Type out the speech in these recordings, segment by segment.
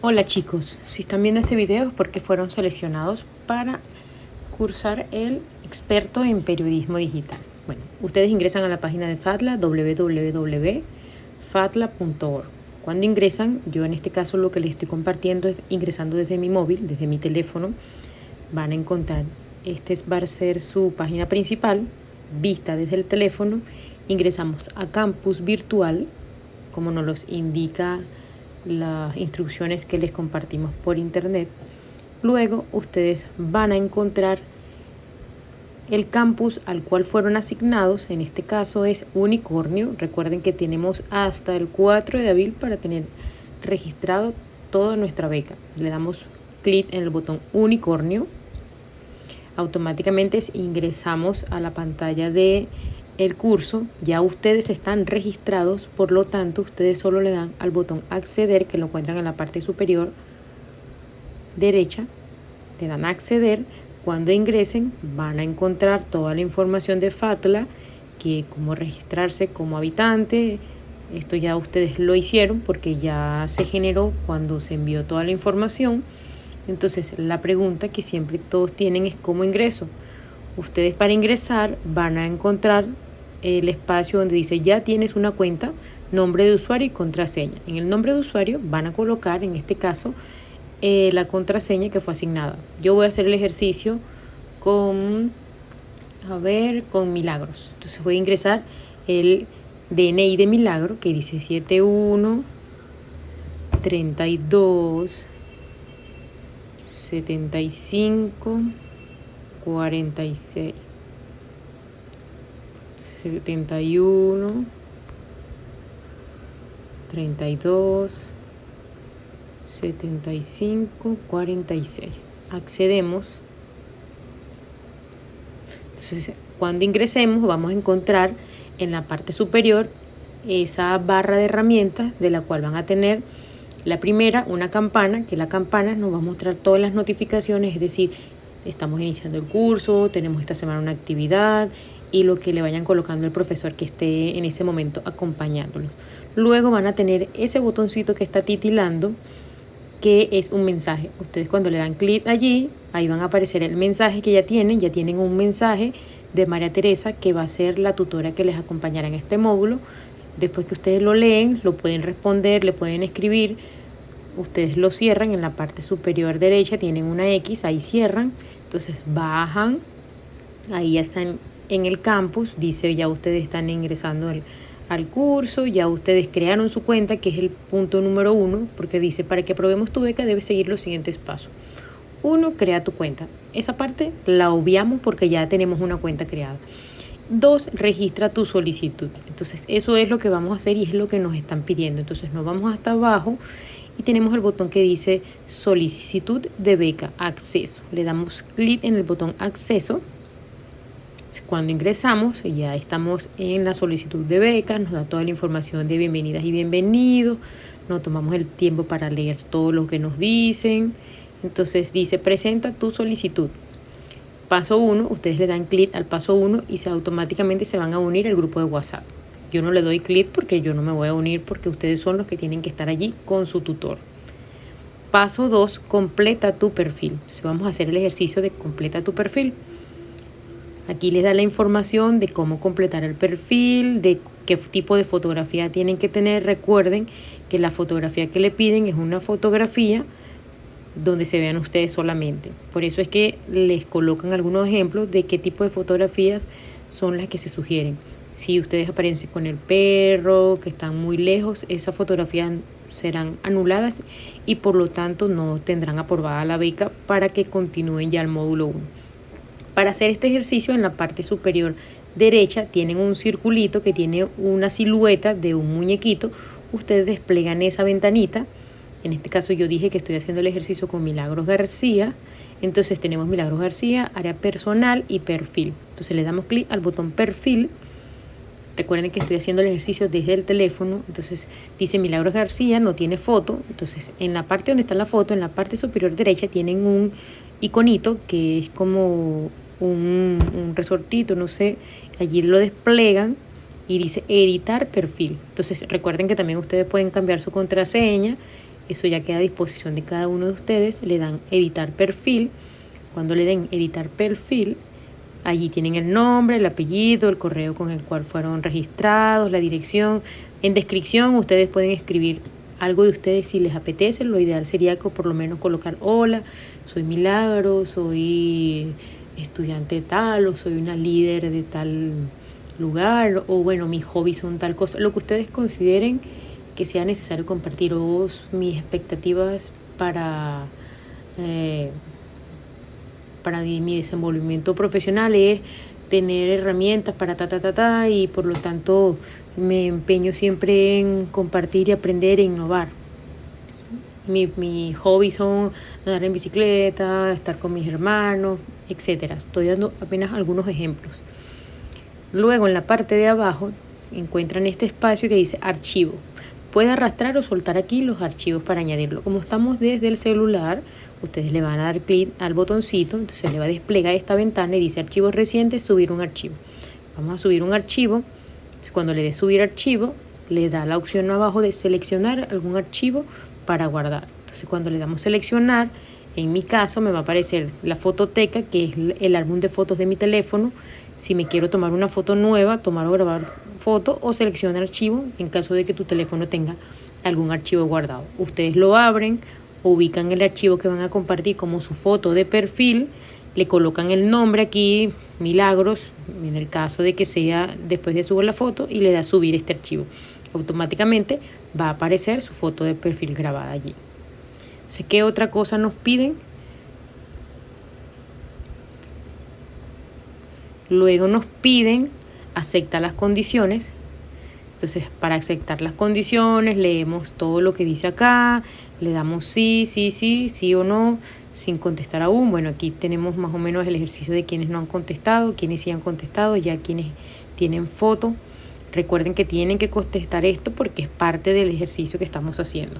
Hola chicos, si están viendo este video es porque fueron seleccionados para cursar el experto en periodismo digital. Bueno, ustedes ingresan a la página de FATLA, www.fatla.org. Cuando ingresan, yo en este caso lo que les estoy compartiendo es ingresando desde mi móvil, desde mi teléfono, van a encontrar, este va a ser su página principal, vista desde el teléfono, ingresamos a campus virtual, como nos los indica las instrucciones que les compartimos por internet. Luego ustedes van a encontrar el campus al cual fueron asignados, en este caso es Unicornio. Recuerden que tenemos hasta el 4 de abril para tener registrado toda nuestra beca. Le damos clic en el botón Unicornio. Automáticamente ingresamos a la pantalla de el curso, ya ustedes están registrados, por lo tanto ustedes solo le dan al botón acceder que lo encuentran en la parte superior derecha, le dan acceder, cuando ingresen van a encontrar toda la información de FATLA, que cómo registrarse como habitante, esto ya ustedes lo hicieron porque ya se generó cuando se envió toda la información. Entonces la pregunta que siempre todos tienen es cómo ingreso. Ustedes para ingresar van a encontrar el espacio donde dice ya tienes una cuenta, nombre de usuario y contraseña. En el nombre de usuario van a colocar, en este caso, eh, la contraseña que fue asignada. Yo voy a hacer el ejercicio con, a ver, con Milagros. Entonces voy a ingresar el DNI de Milagro que dice 71 32 75 46 71, 32, 75, 46. Accedemos. Entonces, cuando ingresemos vamos a encontrar en la parte superior esa barra de herramientas de la cual van a tener la primera, una campana, que la campana nos va a mostrar todas las notificaciones, es decir, estamos iniciando el curso, tenemos esta semana una actividad y lo que le vayan colocando el profesor que esté en ese momento acompañándolos. Luego van a tener ese botoncito que está titilando que es un mensaje. Ustedes cuando le dan clic allí, ahí van a aparecer el mensaje que ya tienen, ya tienen un mensaje de María Teresa que va a ser la tutora que les acompañará en este módulo. Después que ustedes lo leen, lo pueden responder, le pueden escribir, ustedes lo cierran en la parte superior derecha, tienen una X, ahí cierran, entonces bajan, ahí ya están en el campus, dice ya ustedes están ingresando al, curso, ya ustedes crearon su cuenta, que es el punto número uno, porque dice para que aprobemos tu beca debes seguir los siguientes pasos. Uno, crea tu cuenta. Esa parte la obviamos porque ya tenemos una cuenta creada. Dos, registra tu solicitud. Entonces, eso es lo que vamos a hacer y es lo que nos están pidiendo. Entonces, nos vamos hasta abajo y tenemos el botón que dice solicitud de beca, acceso. Le damos clic en el botón acceso cuando ingresamos, ya estamos en la solicitud de beca, nos da toda la información de bienvenidas y bienvenidos, nos tomamos el tiempo para leer todo lo que nos dicen. Entonces dice, presenta tu solicitud. Paso 1, ustedes le dan clic al paso 1 y se automáticamente se van a unir al grupo de WhatsApp. Yo no le doy clic porque yo no me voy a unir porque ustedes son los que tienen que estar allí con su tutor. Paso 2, completa tu perfil. Entonces vamos a hacer el ejercicio de completa tu perfil. Aquí les da la información de cómo completar el perfil, de qué tipo de fotografía tienen que tener. Recuerden que la fotografía que le piden es una fotografía donde se vean ustedes solamente. Por eso es que les colocan algunos ejemplos de qué tipo de fotografías son las que se sugieren. Si ustedes aparecen con el perro, que están muy lejos, esas fotografías serán anuladas y por lo tanto no tendrán aprobada la beca para que continúen ya el módulo 1. Para hacer este ejercicio en la parte superior derecha tienen un circulito que tiene una silueta de un muñequito. Ustedes desplegan esa ventanita. En este caso yo dije que estoy haciendo el ejercicio con Milagros García. Entonces tenemos Milagros García, área personal y perfil. Entonces le damos clic al botón perfil. Recuerden que estoy haciendo el ejercicio desde el teléfono. Entonces dice Milagros García, no tiene foto. Entonces en la parte donde está la foto, en la parte superior derecha, tienen un iconito que es como un, resortito, no sé, allí lo desplegan y dice editar perfil. Entonces recuerden que también ustedes pueden cambiar su contraseña eso ya queda a disposición de cada uno de ustedes. Le dan editar perfil. Cuando le den editar perfil, allí tienen el nombre, el apellido, el correo con el cual fueron registrados, la dirección. En descripción ustedes pueden escribir algo de ustedes si les apetece. Lo ideal sería que por lo menos colocar hola, soy Milagro, soy estudiante tal o soy una líder de tal lugar o bueno, mis hobbies son tal cosa, lo que ustedes consideren que sea necesario compartir o mis expectativas para, eh, para mi desenvolvimiento profesional es tener herramientas para ta, ta, ta, ta y por lo tanto me empeño siempre en compartir y aprender e innovar. Mis mi hobbies son andar en bicicleta, estar con mis hermanos, etc. Estoy dando apenas algunos ejemplos. Luego en la parte de abajo encuentran este espacio que dice archivo. Puede arrastrar o soltar aquí los archivos para añadirlo. Como estamos desde el celular, ustedes le van a dar clic al botoncito, entonces le va a desplegar esta ventana y dice archivos recientes, subir un archivo. Vamos a subir un archivo. Cuando le dé subir archivo, le da la opción abajo de seleccionar algún archivo para guardar. Entonces cuando le damos seleccionar, en mi caso me va a aparecer la fototeca, que es el álbum de fotos de mi teléfono, si me quiero tomar una foto nueva, tomar o grabar foto o seleccionar archivo en caso de que tu teléfono tenga algún archivo guardado. Ustedes lo abren, ubican el archivo que van a compartir como su foto de perfil, le colocan el nombre aquí, Milagros, en el caso de que sea después de subir la foto y le da subir este archivo. Automáticamente va a aparecer su foto de perfil grabada allí. Entonces, ¿qué otra cosa nos piden? Luego nos piden aceptar las condiciones. Entonces, para aceptar las condiciones, leemos todo lo que dice acá, le damos sí, sí, sí, sí o no, sin contestar aún. Bueno, aquí tenemos más o menos el ejercicio de quienes no han contestado, quienes sí han contestado, ya quienes tienen foto. Recuerden que tienen que contestar esto porque es parte del ejercicio que estamos haciendo.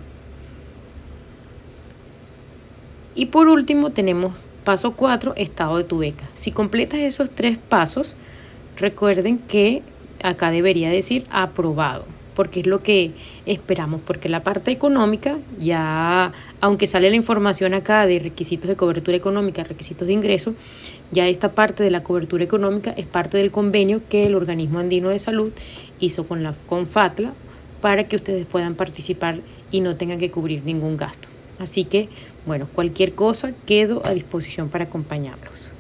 Y por último tenemos Paso 4, estado de tu beca. Si completas esos tres pasos, recuerden que acá debería decir aprobado, porque es lo que esperamos, porque la parte económica ya, aunque sale la información acá de requisitos de cobertura económica, requisitos de ingreso, ya esta parte de la cobertura económica es parte del convenio que el Organismo Andino de Salud hizo con la con FATLA para que ustedes puedan participar y no tengan que cubrir ningún gasto. Así que, bueno, cualquier cosa quedo a disposición para acompañarlos.